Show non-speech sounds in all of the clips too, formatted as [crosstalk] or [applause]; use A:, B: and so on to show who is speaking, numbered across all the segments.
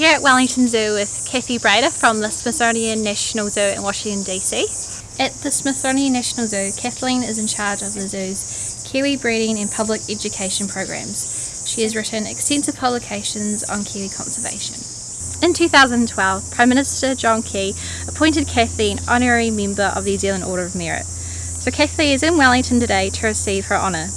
A: here at Wellington Zoo with Kathy Brader from the Smithsonian National Zoo in Washington DC. At the Smithsonian National Zoo, Kathleen is in charge of the zoo's kiwi breeding and public education programs. She has written extensive publications on kiwi conservation. In 2012, Prime Minister John Key appointed Kathy an honorary member of the New Zealand Order of Merit. So Kathy is in Wellington today to receive her honour.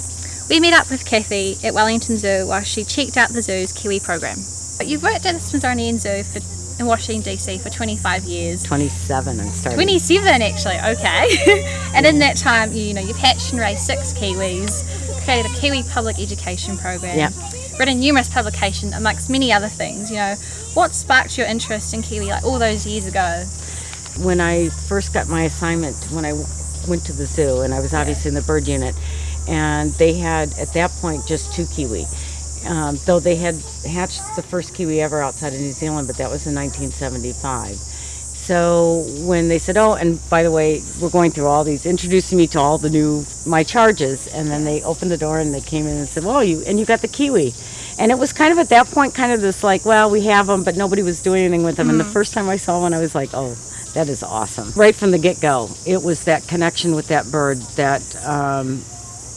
A: We met up with Kathy at Wellington Zoo while she checked out the zoo's Kiwi program. You've worked at the Smithsonian Zoo for, in Washington DC for 25 years.
B: 27 and started.
A: 27 actually, okay. [laughs] and in that time, you, you know, you've hatched and raised six Kiwis, created a Kiwi public education program,
B: Yeah.
A: written numerous publications amongst many other things. You know, what sparked your interest in Kiwi like all those years ago?
B: When I first got my assignment, when I w- went to the zoo, and I was obviously in the bird unit, and they had at that point just two kiwi. Um, though they had hatched the first kiwi ever outside of New Zealand, but that was in 1975. So when they said, "Oh, and by the way, we're going through all these," introducing me to all the new my charges, and then they opened the door and they came in and said, "Well, you and you got the kiwi," and it was kind of at that point, kind of this like, "Well, we have them, but nobody was doing anything with them." And the first time I saw one, I was like, "Oh, that is awesome!" Right from the get go, it was that connection with that bird that. Um,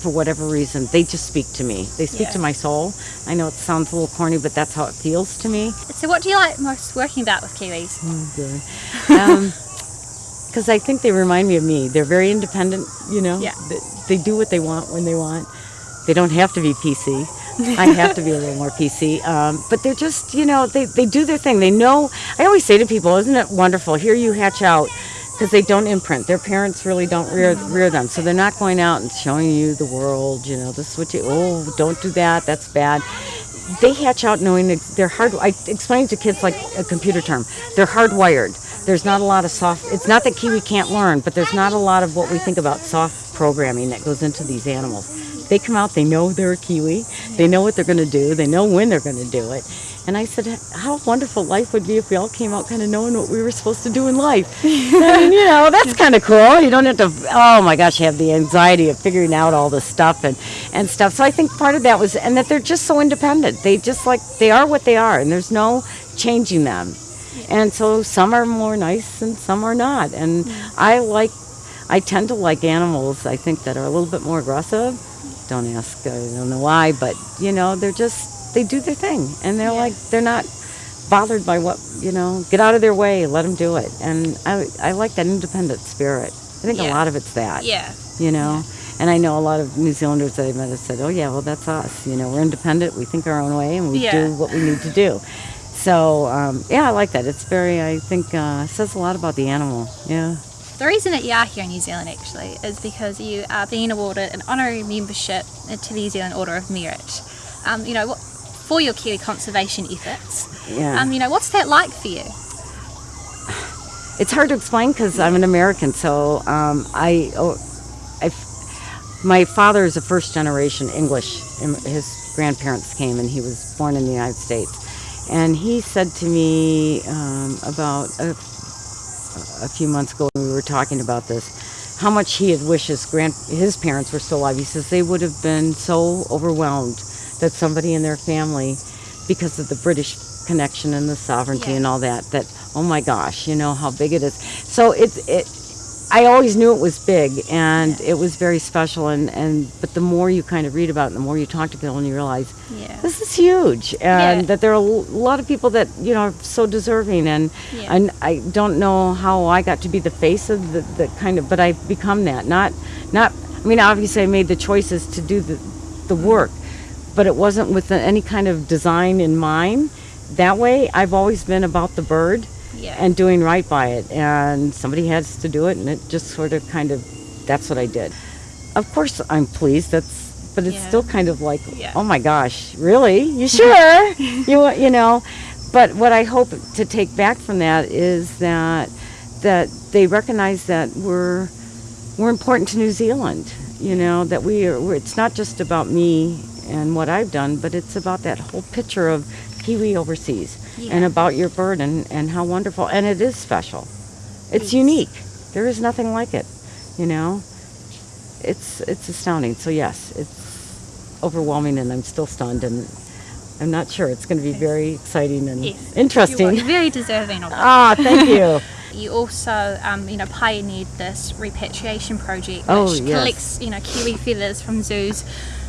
B: for whatever reason, they just speak to me. They speak
A: Yeah.
B: to my soul. I know it sounds a little corny, but that's how it feels to me.
A: So what do you like most working about with Kiwis?
B: Because [laughs] I think they remind me of me. They're very independent, you know.
A: Yeah.
B: They, they do what they want when they want. They don't have to be PC. I have to be a little more PC. Um, but they're just, you know, they, they do their thing. They know. I always say to people, isn't it wonderful? Here you hatch out because they don't imprint. Their parents really don't rear, rear them. So they're not going out and showing you the world, you know, this is what you, oh, don't do that, that's bad. They hatch out knowing that they're hard. I explain to kids like a computer term. They're hardwired. There's not a lot of soft. It's not that Kiwi can't learn, but there's not a lot of what we think about soft programming that goes into these animals. They come out. They know they're a Kiwi. They know what they're going to do. They know when they're going to do it. And I said, how wonderful life would be if we all came out kind of knowing what we were supposed to do in life. [laughs] Mean, you know, that's kind of cool. You don't have to, oh my gosh, have the anxiety of figuring out all this stuff and, and stuff. So I think part of that was, and that they're just so independent. They just like, they are what they are, and there's no changing them. And so some are more nice and some are not. And I like, I tend to like animals, I think, that are a little bit more aggressive. Mm. Don't ask, I don't know why, but, you know, they're just, they do their thing. And they're
A: Yeah.
B: like, they're not bothered by what, you know, get out of their way, let them do it. And I, I like that independent spirit. I think a lot of it's that,
A: Yeah.
B: you know. And I know a lot of New Zealanders that I've met have said, oh, yeah, well, that's us. You know, we're independent, we think our own way, and we
A: Yeah.
B: do what we need to do. So, um, yeah, I like that. It's very, I think, uh, says a lot about the animal. Yeah.
A: The reason that you are here in New Zealand actually is because you are being awarded an honorary membership to the New Zealand Order of Merit. Um, you know, what, for your Kiwi conservation efforts.
B: Yeah.
A: Um, you know, what's that like for you?
B: it's hard to explain because I'm an American. So um, I, oh, I, my father is a first generation English. His grandparents came, and he was born in the United States. And he said to me um, about a, a few months ago when we were talking about this, how much he had wished his grand his parents were still alive. He says they would have been so overwhelmed that somebody in their family, because of the British connection and the sovereignty
A: Yeah.
B: and all that, that oh my gosh, you know how big it is. So it it. I always knew it was big and it was very special and, and but the more you kind of read about it, the more you talk to people and you realize
A: Yeah.
B: this is huge and that there are a lot of people that you know are so deserving and and I don't know how I got to be the face of the, the kind of but I've become that not not I mean obviously I made the choices to do the the work but it wasn't with any kind of design in mind that way I've always been about the bird
A: Yeah.
B: and doing right by it and somebody has to do it and it just sort of kind of that's what I did of course I'm pleased that's but it's
A: Yeah.
B: still kind of like
A: Yeah.
B: oh my gosh really you sure [laughs] you you know but what I hope to take back from that is that that they recognize that we're we're important to New Zealand you know that we are we're, it's not just about me and what I've done but it's about that whole picture of Kiwi overseas and about your bird and, and how wonderful and it is special it's
A: Yes.
B: unique there is nothing like it you know it's it's astounding so yes it's overwhelming and I'm still stunned and I'm not sure. It's going to be very exciting and
A: Yes.
B: interesting.
A: You're [laughs] very deserving of it.
B: Ah, thank you. [laughs]
A: You also, um, you know, pioneered this repatriation project, which
B: Oh, yes.
A: collects, you know, kiwi feathers from zoos,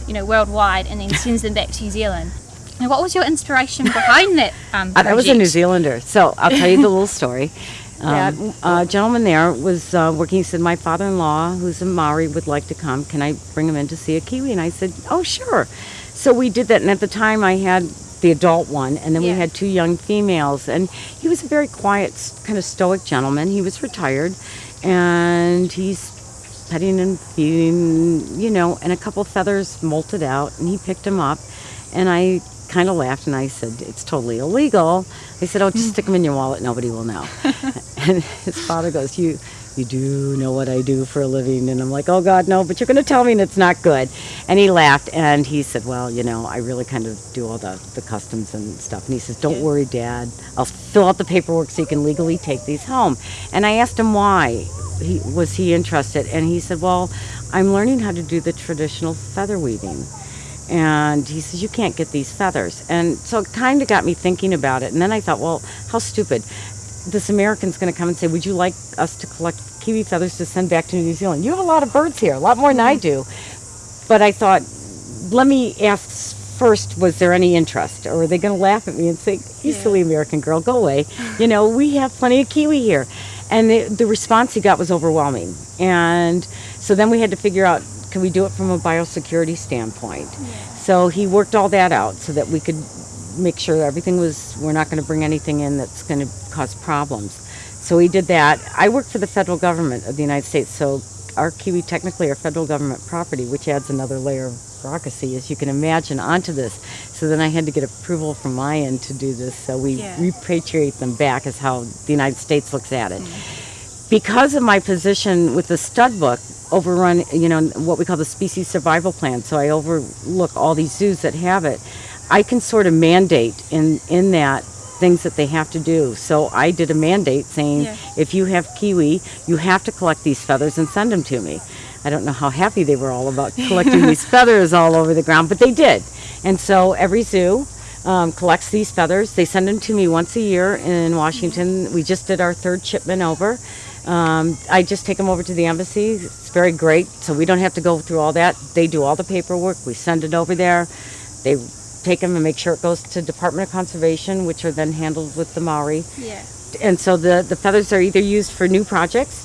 A: you know, worldwide, and then sends them back to New Zealand. And what was your inspiration behind that um,
B: Uh, I was a New? Zealander, so I'll tell you the little story. [laughs]
A: Yeah.
B: Um, a gentleman there was uh, working. He said, "My father-in-law, who's a Maori, would like to come. Can I bring him in to see a kiwi?" And I said, "Oh, sure." So we did that, and at the time, I had the adult one, and then we had two young females. And he was a very quiet, kind of stoic gentleman. He was retired, and he's petting and feeding, you know, and a couple feathers molted out, and he picked them up, and I kind of laughed and I said, "It's totally illegal." I said, "Oh, just mm. stick them in your wallet. Nobody will know." [laughs] and his father goes, "You, you do know what I do for a living?" And I'm like, "Oh God, no! But you're going to tell me and it's not good." And he laughed and he said, "Well, you know, I really kind of do all the the customs and stuff." And he says, "Don't worry, Dad. I'll fill out the paperwork so you can legally take these home." And I asked him why he was he interested, and he said, "Well, I'm learning how to do the traditional feather weaving." And he says, You can't get these feathers. And so it kind of got me thinking about it. And then I thought, Well, how stupid. This American's going to come and say, Would you like us to collect kiwi feathers to send back to New Zealand? You have a lot of birds here, a lot more than I mm-hmm. do. But I thought, Let me ask first, was there any interest? Or are they going to laugh at me and say, You
A: Yeah.
B: silly American girl, go away? You know, we have plenty of kiwi here. And the, the response he got was overwhelming. And so then we had to figure out can we do it from a biosecurity standpoint? So he worked all that out so that we could make sure everything was, we're not going to bring anything in that's going to cause problems. So he did that. I work for the federal government of the United States, so our kiwi technically are federal government property, which adds another layer of bureaucracy, as you can imagine, onto this. So then I had to get approval from my end to do this, so we
A: Yeah.
B: repatriate them back, is how the United States looks at it mm-hmm. because of my position with the stud book overrun you know what we call the species survival plan so i overlook all these zoos that have it i can sort of mandate in in that things that they have to do so i did a mandate saying
A: Yeah.
B: if you have kiwi you have to collect these feathers and send them to me i don't know how happy they were all about [laughs] collecting these feathers all over the ground but they did and so every zoo um, collects these feathers. They send them to me once a year in Washington. We just did our third shipment over. Um, I just take them over to the embassy. It's very great, so we don't have to go through all that. They do all the paperwork. We send it over there. They take them and make sure it goes to Department of Conservation, which are then handled with the Maori
A: Yeah.
B: and so the, the feathers are either used for new projects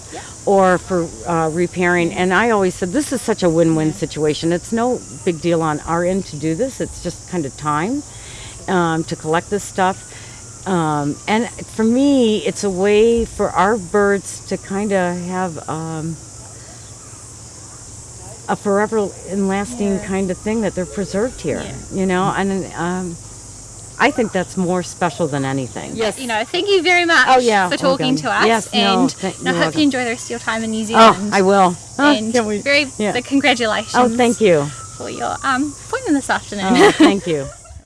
B: or for uh, repairing. And I always said this is such a win-win situation. It's no big deal on our end to do this. It's just kind of time um, to collect this stuff. Um, and for me, it's a way for our birds to kind of have um, a forever and lasting
A: Yeah.
B: kind of thing that they're preserved here.
A: Yeah.
B: You know, and um, I think that's more special than anything.
A: Yes. You know, thank you very much
B: Oh, yeah.
A: for
B: Oh,
A: talking
B: God.
A: to us.
B: Yes, no,
A: and and I hope
B: welcome.
A: you enjoy the rest of your time in New Zealand.
B: Oh, I will. Oh,
A: and very
B: Yeah.
A: congratulations
B: Oh, thank you.
A: for your um, appointment this afternoon.
B: Oh, thank you. [laughs]